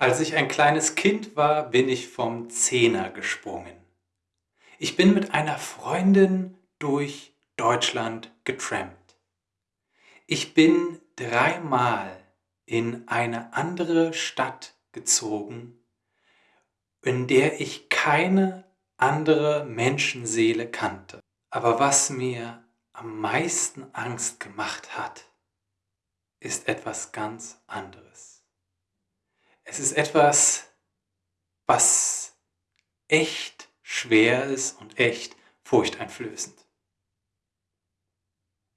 Als ich ein kleines Kind war, bin ich vom Zehner gesprungen. Ich bin mit einer Freundin durch Deutschland getrampt. Ich bin dreimal in eine andere Stadt gezogen, in der ich keine andere Menschenseele kannte. Aber was mir am meisten Angst gemacht hat, ist etwas ganz anderes. Es ist etwas, was echt schwer ist und echt furchteinflößend.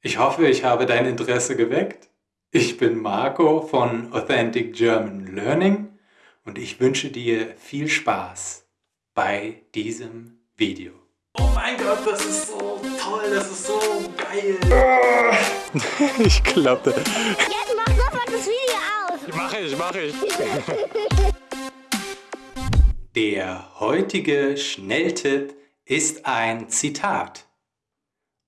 Ich hoffe, ich habe dein Interesse geweckt. Ich bin Marco von Authentic German Learning und ich wünsche dir viel Spaß bei diesem Video. Oh mein Gott, das ist so toll, das ist so geil. ich klappe. Mach ich, mach ich. Der heutige Schnelltipp ist ein Zitat.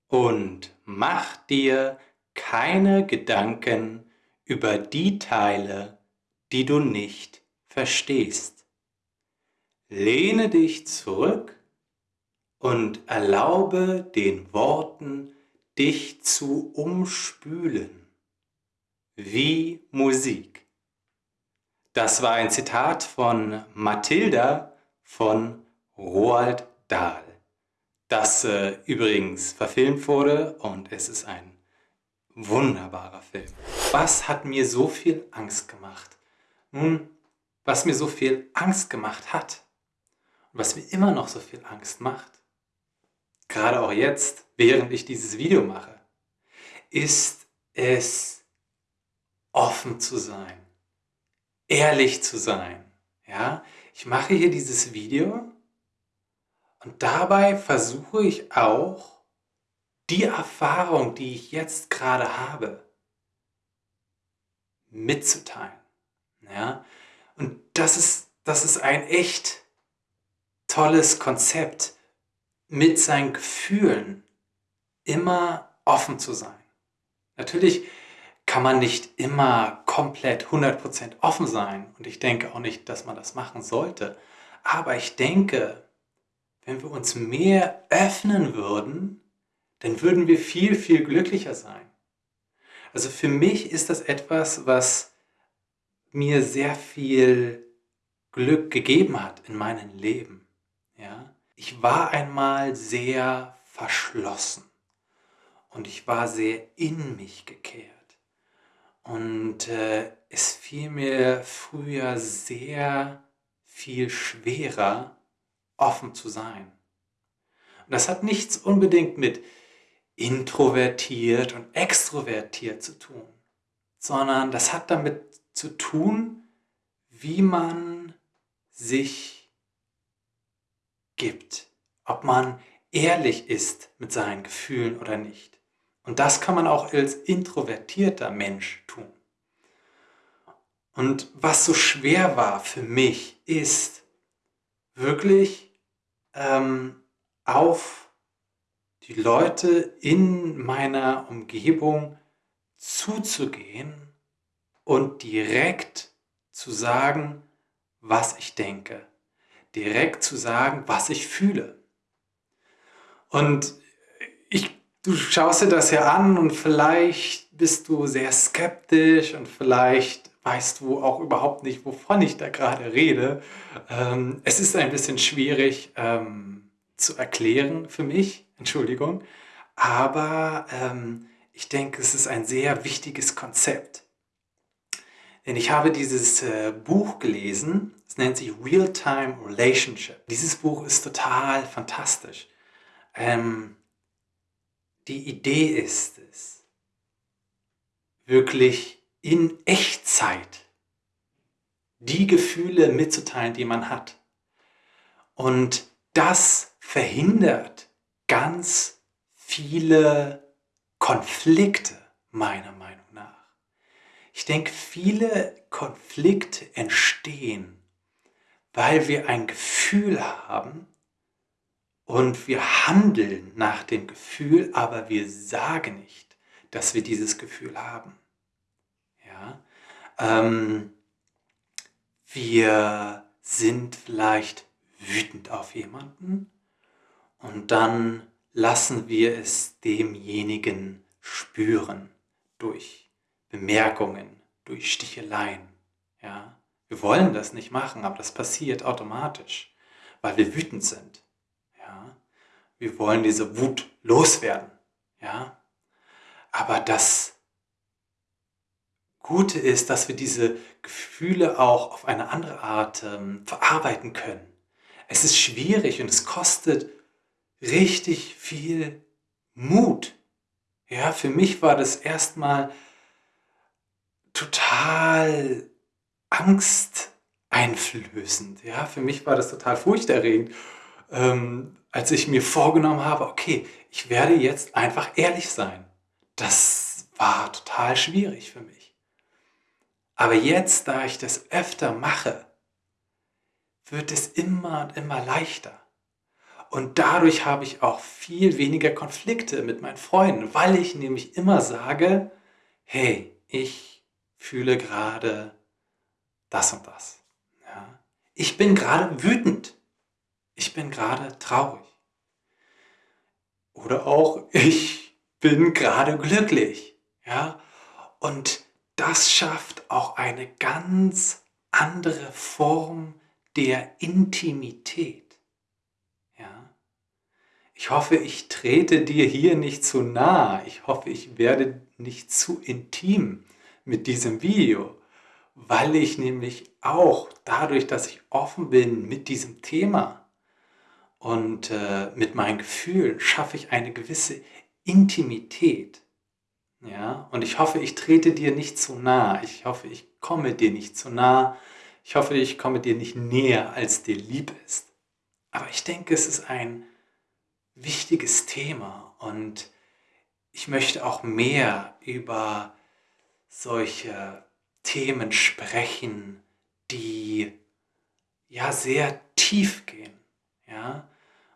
Und mach dir keine Gedanken über die Teile, die du nicht verstehst. Lehne dich zurück und erlaube den Worten, dich zu umspülen, wie Musik. Das war ein Zitat von Mathilda von Roald Dahl, das äh, übrigens verfilmt wurde und es ist ein wunderbarer Film. Was hat mir so viel Angst gemacht? Nun, was mir so viel Angst gemacht hat und was mir immer noch so viel Angst macht, gerade auch jetzt, während ich dieses Video mache, ist es offen zu sein, ehrlich zu sein. Ja? Ich mache hier dieses Video und dabei versuche ich auch, die Erfahrung, die ich jetzt gerade habe, mitzuteilen. Ja? Und das ist, das ist ein echt tolles Konzept, mit seinen Gefühlen immer offen zu sein. Natürlich kann man nicht immer komplett 100% offen sein und ich denke auch nicht, dass man das machen sollte. Aber ich denke, wenn wir uns mehr öffnen würden, dann würden wir viel, viel glücklicher sein. Also für mich ist das etwas, was mir sehr viel Glück gegeben hat in meinem Leben. Ja? Ich war einmal sehr verschlossen und ich war sehr in mich gekehrt. Und äh, es fiel mir früher sehr viel schwerer, offen zu sein. Und das hat nichts unbedingt mit introvertiert und extrovertiert zu tun, sondern das hat damit zu tun, wie man sich gibt, ob man ehrlich ist mit seinen Gefühlen oder nicht. Und das kann man auch als introvertierter Mensch tun. Und was so schwer war für mich, ist wirklich ähm, auf die Leute in meiner Umgebung zuzugehen und direkt zu sagen, was ich denke. Direkt zu sagen, was ich fühle. Und du schaust dir das ja an und vielleicht bist du sehr skeptisch und vielleicht weißt du auch überhaupt nicht, wovon ich da gerade rede. Ähm, es ist ein bisschen schwierig ähm, zu erklären für mich, Entschuldigung, aber ähm, ich denke, es ist ein sehr wichtiges Konzept. Denn ich habe dieses äh, Buch gelesen, es nennt sich Real-Time Relationship. Dieses Buch ist total fantastisch. Ähm, die Idee ist es, wirklich in Echtzeit die Gefühle mitzuteilen, die man hat. Und das verhindert ganz viele Konflikte, meiner Meinung nach. Ich denke, viele Konflikte entstehen, weil wir ein Gefühl haben und wir handeln nach dem Gefühl, aber wir sagen nicht, dass wir dieses Gefühl haben. Ja? Ähm, Wir sind vielleicht wütend auf jemanden und dann lassen wir es demjenigen spüren durch Bemerkungen, durch Sticheleien. Ja? Wir wollen das nicht machen, aber das passiert automatisch, weil wir wütend sind. Wir wollen diese Wut loswerden. Ja? Aber das Gute ist, dass wir diese Gefühle auch auf eine andere Art ähm, verarbeiten können. Es ist schwierig und es kostet richtig viel Mut. Ja, für mich war das erstmal total angsteinflößend. Ja, für mich war das total furchterregend, ähm, als ich mir vorgenommen habe, okay, ich werde jetzt einfach ehrlich sein. Das war total schwierig für mich. Aber jetzt, da ich das öfter mache, wird es immer und immer leichter. Und dadurch habe ich auch viel weniger Konflikte mit meinen Freunden, weil ich nämlich immer sage, hey, ich fühle gerade das und das. Ja? Ich bin gerade wütend. Ich bin gerade traurig. Oder auch, ich bin gerade glücklich. Ja? Und das schafft auch eine ganz andere Form der Intimität. Ja? Ich hoffe, ich trete dir hier nicht zu nah. Ich hoffe, ich werde nicht zu intim mit diesem Video, weil ich nämlich auch dadurch, dass ich offen bin mit diesem Thema und äh, mit meinen Gefühlen, schaffe ich eine gewisse Intimität. Ja, und ich hoffe, ich trete dir nicht zu nah. Ich hoffe, ich komme dir nicht zu nah. Ich hoffe, ich komme dir nicht näher, als dir lieb ist. Aber ich denke, es ist ein wichtiges Thema und ich möchte auch mehr über solche Themen sprechen, die ja sehr tief gehen, ja,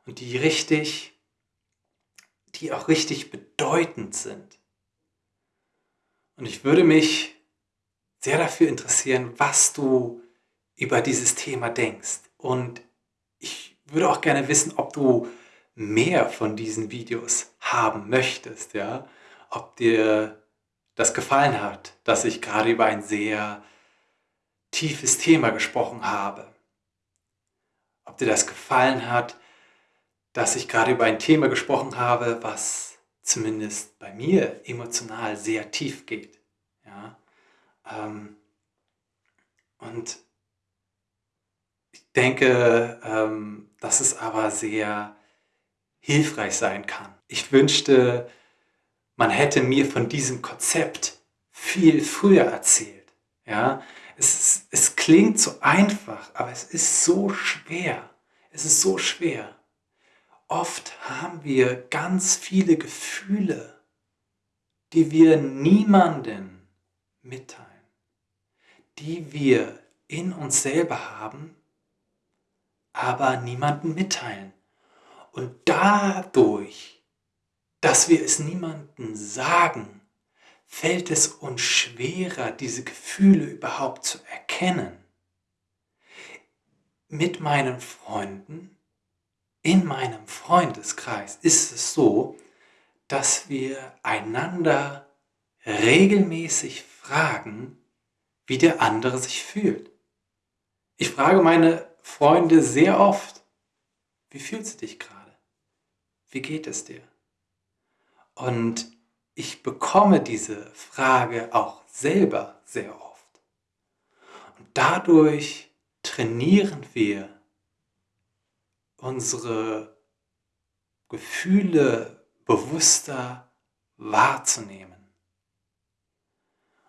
und die richtig, die auch richtig bedeutend sind. Und ich würde mich sehr dafür interessieren, was du über dieses Thema denkst. Und ich würde auch gerne wissen, ob du mehr von diesen Videos haben möchtest, ja, ob dir das gefallen hat, dass ich gerade über ein sehr tiefes Thema gesprochen habe. Ob dir das gefallen hat, dass ich gerade über ein Thema gesprochen habe, was zumindest bei mir emotional sehr tief geht. Ja? Ähm, und ich denke, ähm, dass es aber sehr hilfreich sein kann. Ich wünschte, man hätte mir von diesem Konzept viel früher erzählt. Ja, es, es klingt so einfach, aber es ist so schwer. Es ist so schwer. Oft haben wir ganz viele Gefühle, die wir niemanden mitteilen, die wir in uns selber haben, aber niemanden mitteilen. Und dadurch dass wir es niemandem sagen, fällt es uns schwerer, diese Gefühle überhaupt zu erkennen. Mit meinen Freunden, in meinem Freundeskreis ist es so, dass wir einander regelmäßig fragen, wie der andere sich fühlt. Ich frage meine Freunde sehr oft, wie fühlst du dich gerade? Wie geht es dir? Und ich bekomme diese Frage auch selber sehr oft. Und dadurch trainieren wir unsere Gefühle bewusster wahrzunehmen.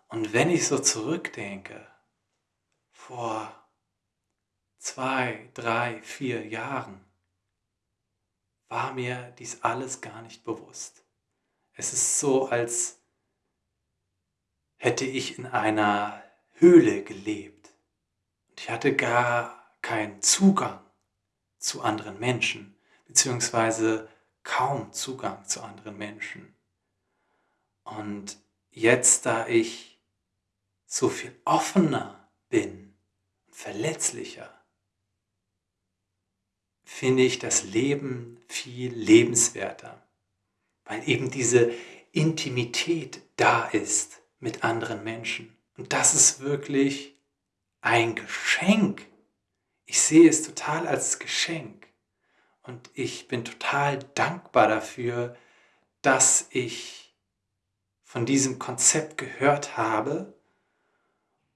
Und wenn ich so zurückdenke, vor zwei, drei, vier Jahren, war mir dies alles gar nicht bewusst. Es ist so, als hätte ich in einer Höhle gelebt. Und ich hatte gar keinen Zugang zu anderen Menschen, beziehungsweise kaum Zugang zu anderen Menschen. Und jetzt, da ich so viel offener bin verletzlicher finde ich das Leben viel lebenswerter, weil eben diese Intimität da ist mit anderen Menschen. Und das ist wirklich ein Geschenk. Ich sehe es total als Geschenk. Und ich bin total dankbar dafür, dass ich von diesem Konzept gehört habe.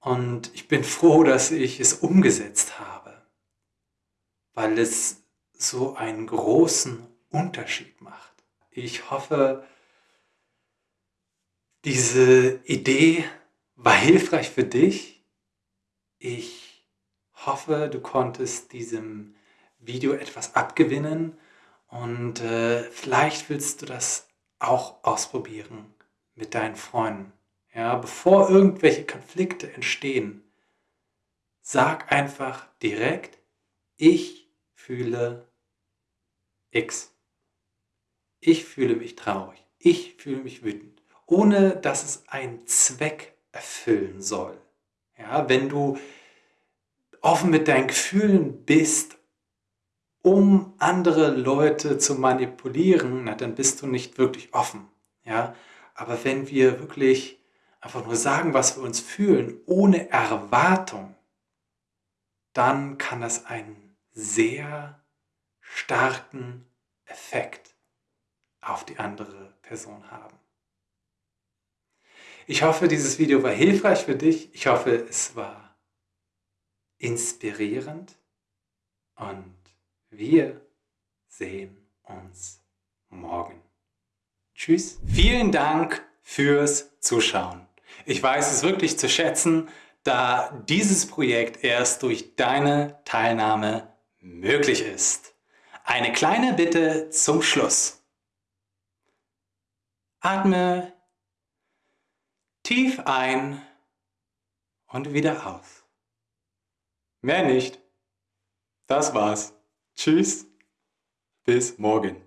Und ich bin froh, dass ich es umgesetzt habe, weil es so einen großen Unterschied macht. Ich hoffe, diese Idee war hilfreich für dich. Ich hoffe, du konntest diesem Video etwas abgewinnen und äh, vielleicht willst du das auch ausprobieren mit deinen Freunden. Ja, bevor irgendwelche Konflikte entstehen, sag einfach direkt, ich fühle X. Ich fühle mich traurig. Ich fühle mich wütend. Ohne dass es einen Zweck erfüllen soll. Ja, wenn du offen mit deinen Gefühlen bist, um andere Leute zu manipulieren, na, dann bist du nicht wirklich offen. Ja? Aber wenn wir wirklich einfach nur sagen, was wir uns fühlen, ohne Erwartung, dann kann das einen sehr starken Effekt auf die andere Person haben. Ich hoffe, dieses Video war hilfreich für dich. Ich hoffe, es war inspirierend und wir sehen uns morgen. Tschüss. Vielen Dank fürs Zuschauen. Ich weiß es wirklich zu schätzen, da dieses Projekt erst durch deine Teilnahme möglich ist. Eine kleine Bitte zum Schluss. Atme tief ein und wieder aus. Mehr nicht. Das war's. Tschüss. Bis morgen.